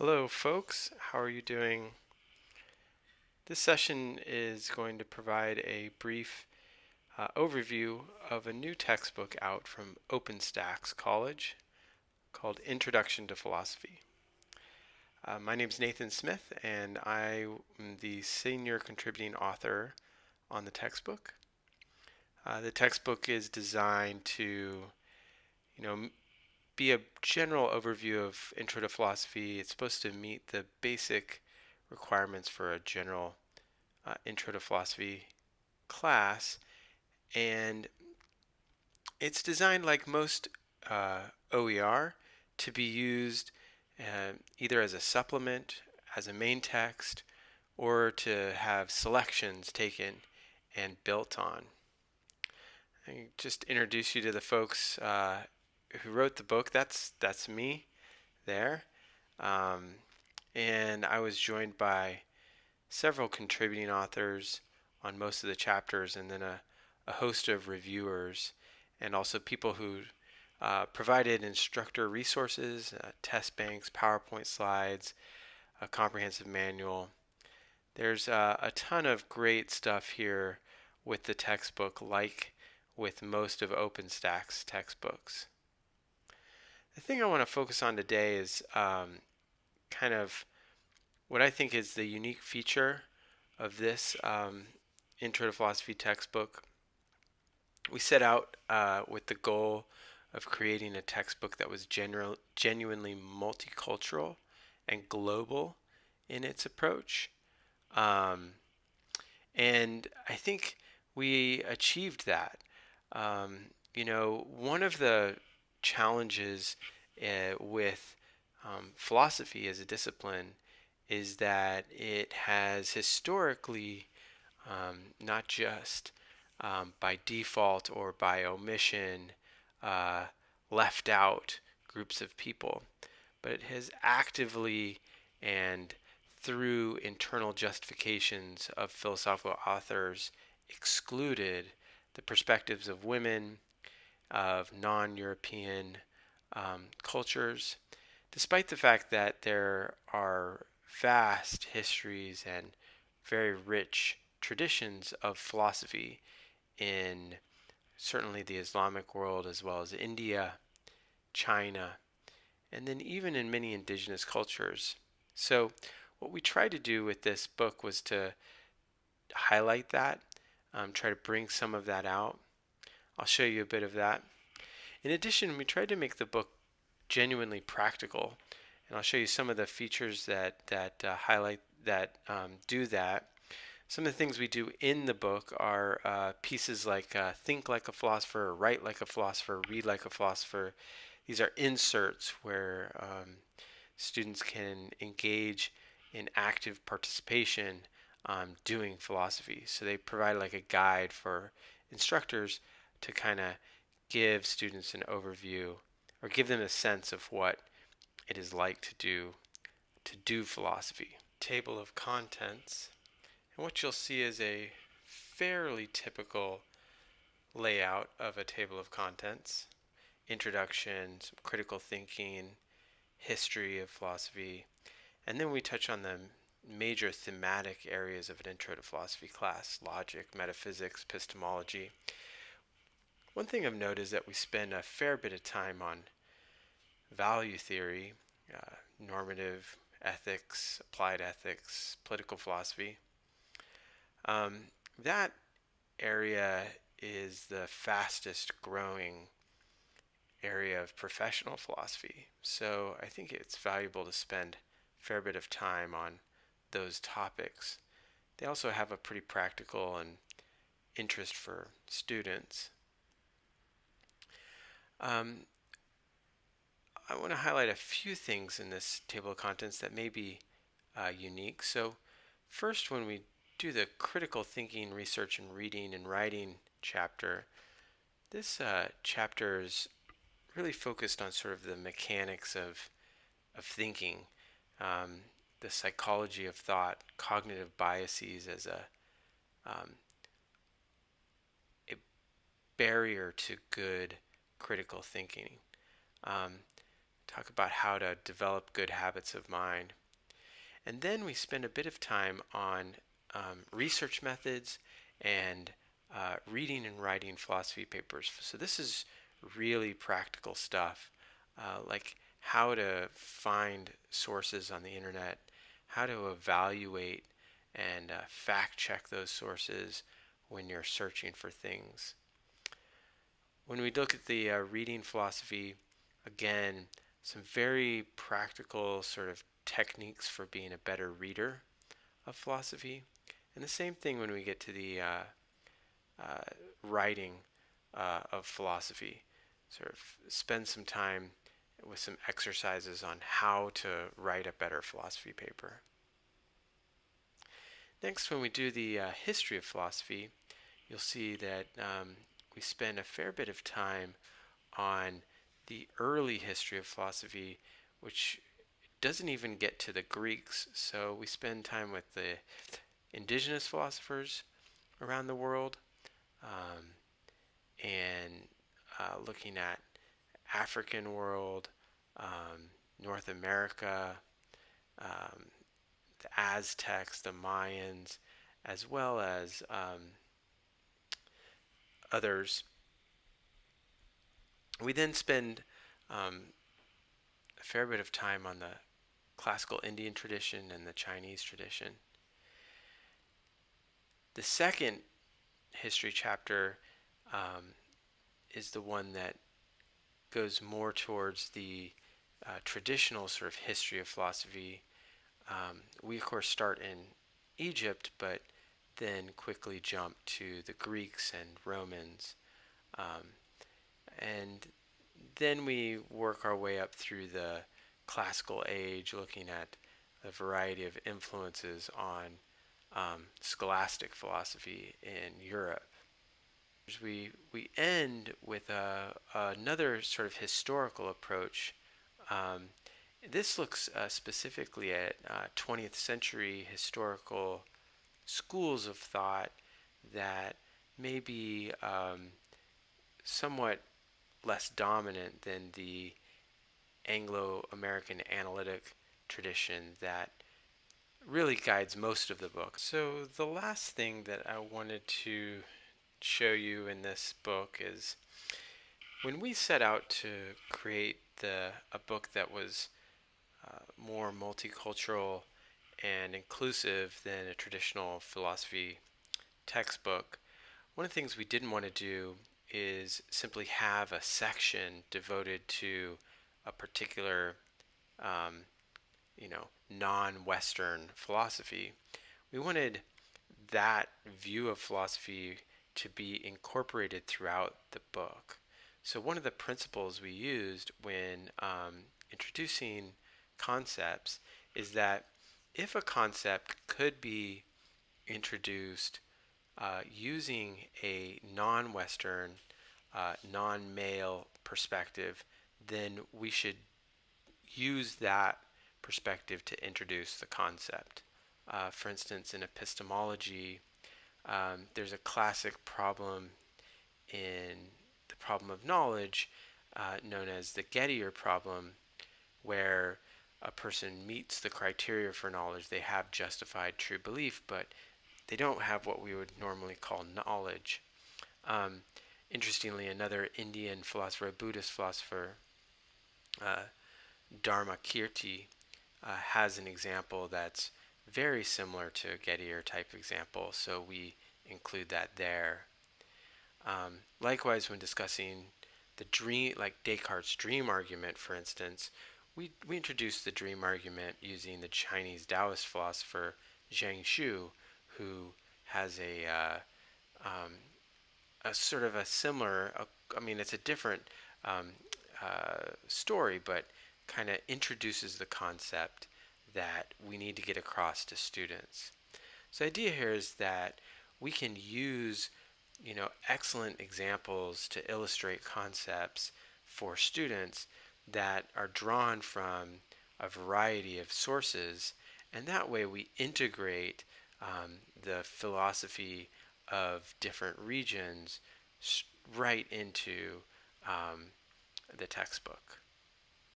Hello, folks. How are you doing? This session is going to provide a brief uh, overview of a new textbook out from OpenStax College called Introduction to Philosophy. Uh, my name is Nathan Smith, and I am the senior contributing author on the textbook. Uh, the textbook is designed to, you know, be a general overview of Intro to Philosophy. It's supposed to meet the basic requirements for a general uh, Intro to Philosophy class, and it's designed like most uh, OER to be used uh, either as a supplement, as a main text, or to have selections taken and built on. I just introduce you to the folks uh, who wrote the book. That's that's me there, um, and I was joined by several contributing authors on most of the chapters, and then a, a host of reviewers, and also people who uh, provided instructor resources, uh, test banks, PowerPoint slides, a comprehensive manual. There's uh, a ton of great stuff here with the textbook, like with most of OpenStax textbooks. The thing I want to focus on today is um, kind of what I think is the unique feature of this um, Intro to Philosophy textbook. We set out uh, with the goal of creating a textbook that was genu- genuinely multicultural and global in its approach. Um, and I think we achieved that. Um, you know, one of the challenges uh, with um, philosophy as a discipline is that it has historically, um, not just um, by default or by omission, uh, left out groups of people, but it has actively and through internal justifications of philosophical authors excluded the perspectives of women, of non European um, cultures, despite the fact that there are vast histories and very rich traditions of philosophy in certainly the Islamic world as well as India, China, and then even in many indigenous cultures. So, what we tried to do with this book was to highlight that, um, try to bring some of that out. I'll show you a bit of that. In addition, we tried to make the book genuinely practical, and I'll show you some of the features that that uh, highlight that um, do that. Some of the things we do in the book are uh, pieces like uh, think like a philosopher, write like a philosopher, read like a philosopher. These are inserts where um, students can engage in active participation um, doing philosophy. So they provide like a guide for instructors to kind of give students an overview or give them a sense of what it is like to do to do philosophy. Table of contents. And what you'll see is a fairly typical layout of a table of contents. Introduction, critical thinking, history of philosophy, and then we touch on the major thematic areas of an intro to philosophy class logic, metaphysics, epistemology. One thing I've noted is that we spend a fair bit of time on value theory, uh, normative ethics, applied ethics, political philosophy. Um, that area is the fastest growing area of professional philosophy. So I think it's valuable to spend a fair bit of time on those topics. They also have a pretty practical and interest for students. Um, I want to highlight a few things in this table of contents that may be uh, unique. So first, when we do the critical thinking, research, and reading and writing chapter, this uh, chapter is really focused on sort of the mechanics of, of thinking, um, the psychology of thought, cognitive biases as a, um, a barrier to good critical thinking. Um, talk about how to develop good habits of mind. And then we spend a bit of time on um, research methods and uh, reading and writing philosophy papers. So this is really practical stuff, uh, like how to find sources on the internet, how to evaluate and uh, fact check those sources when you're searching for things. When we look at the uh, reading philosophy, again, some very practical sort of techniques for being a better reader of philosophy. And the same thing when we get to the uh, uh, writing uh, of philosophy. Sort of spend some time with some exercises on how to write a better philosophy paper. Next, when we do the uh, history of philosophy, you'll see that um, we spend a fair bit of time on the early history of philosophy, which doesn't even get to the Greeks. So we spend time with the indigenous philosophers around the world um, and uh, looking at African world, um, North America, um, the Aztecs, the Mayans, as well as um, others. We then spend um, a fair bit of time on the classical Indian tradition and the Chinese tradition. The second history chapter um, is the one that goes more towards the uh, traditional sort of history of philosophy. Um, we, of course, start in Egypt, but then quickly jump to the Greeks and Romans. Um, and then we work our way up through the classical age, looking at a variety of influences on um, scholastic philosophy in Europe. We, we end with a, another sort of historical approach. Um, this looks uh, specifically at uh, 20th century historical schools of thought that may be um, somewhat less dominant than the Anglo American analytic tradition that really guides most of the book. So, the last thing that I wanted to show you in this book is when we set out to create the a book that was uh, more multicultural and inclusive than a traditional philosophy textbook, one of the things we didn't want to do is simply have a section devoted to a particular, um, you know, non-Western philosophy. We wanted that view of philosophy to be incorporated throughout the book. So one of the principles we used when um, introducing concepts is that if a concept could be introduced uh, using a non-Western, uh, non-male perspective, then we should use that perspective to introduce the concept. Uh, for instance, in epistemology, um, there's a classic problem in the problem of knowledge uh, known as the Gettier problem, where a person meets the criteria for knowledge, they have justified true belief, but they don't have what we would normally call knowledge. Um, interestingly, another Indian philosopher, a Buddhist philosopher, uh, Dharmakirti, uh, has an example that's very similar to a Gettier type example, so we include that there. Um, likewise, when discussing the dream, like Descartes' dream argument, for instance, we, we introduced the dream argument using the Chinese Taoist philosopher Zhuangzi, who has a, uh, um, a sort of a similar, uh, I mean, it's a different um, uh, story, but kind of introduces the concept that we need to get across to students. So the idea here is that we can use you know excellent examples to illustrate concepts for students that are drawn from a variety of sources and that way we integrate um, the philosophy of different regions right into um, the textbook.